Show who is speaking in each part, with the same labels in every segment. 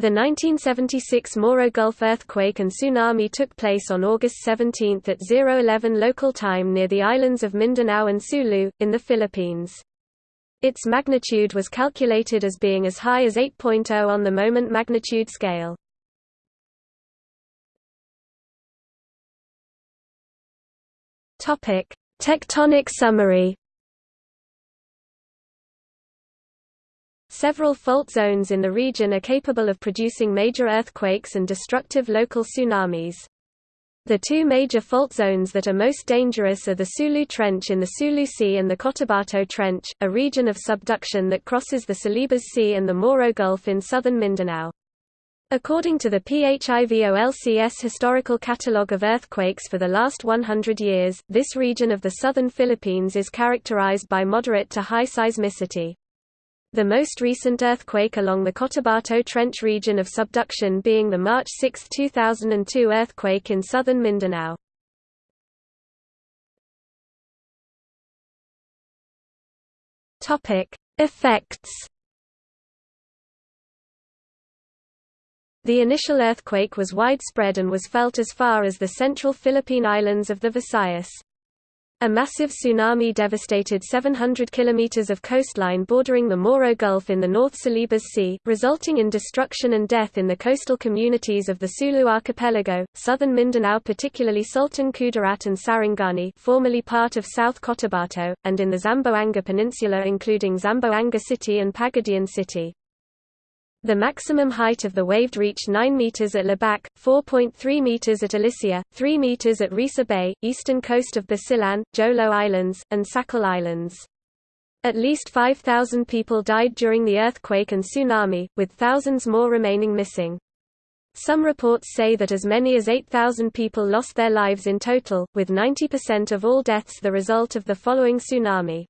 Speaker 1: The 1976 Moro Gulf earthquake and tsunami took place on August 17 at 011 local time near the islands of Mindanao and Sulu, in the Philippines. Its magnitude was calculated as being as high as 8.0 on the moment magnitude scale. Tectonic summary Several fault zones in the region are capable of producing major earthquakes and destructive local tsunamis. The two major fault zones that are most dangerous are the Sulu Trench in the Sulu Sea and the Cotabato Trench, a region of subduction that crosses the Celebes Sea and the Moro Gulf in southern Mindanao. According to the PHIVOLCS Historical Catalogue of Earthquakes for the last 100 years, this region of the southern Philippines is characterized by moderate to high seismicity. The most recent earthquake along the Cotabato Trench region of subduction being the March 6, 2002 earthquake in southern Mindanao. Topic: Effects. The initial earthquake was widespread and was felt as far as the central Philippine islands of the Visayas. A massive tsunami devastated 700 kilometers of coastline bordering the Moro Gulf in the North Celebes Sea, resulting in destruction and death in the coastal communities of the Sulu archipelago, southern Mindanao particularly Sultan Kudarat and Sarangani formerly part of South Cotabato, and in the Zamboanga Peninsula including Zamboanga City and Pagadian City. The maximum height of the wave reached 9 meters at Lebak, 4.3 meters at Alicia, 3 meters at Risa Bay, eastern coast of Basilan, Jolo Islands, and Sakal Islands. At least 5,000 people died during the earthquake and tsunami, with thousands more remaining missing. Some reports say that as many as 8,000 people lost their lives in total, with 90% of all deaths the result of the following tsunami.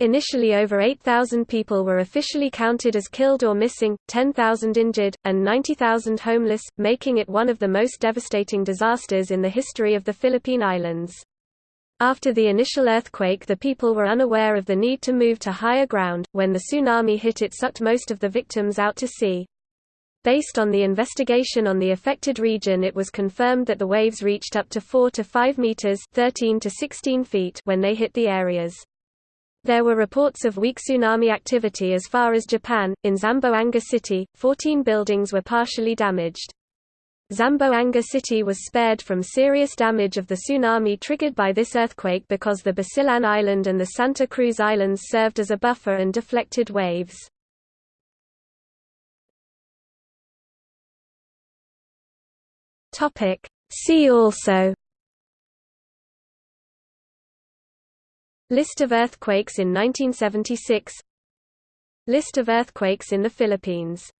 Speaker 1: Initially over 8,000 people were officially counted as killed or missing, 10,000 injured, and 90,000 homeless, making it one of the most devastating disasters in the history of the Philippine Islands. After the initial earthquake the people were unaware of the need to move to higher ground, when the tsunami hit it sucked most of the victims out to sea. Based on the investigation on the affected region it was confirmed that the waves reached up to 4 to 5 meters 13 to 16 feet when they hit the areas. There were reports of weak tsunami activity as far as Japan. In Zamboanga City, 14 buildings were partially damaged. Zamboanga City was spared from serious damage of the tsunami triggered by this earthquake because the Basilan Island and the Santa Cruz Islands served as a buffer and deflected waves. See also List of earthquakes in 1976 List of earthquakes in the Philippines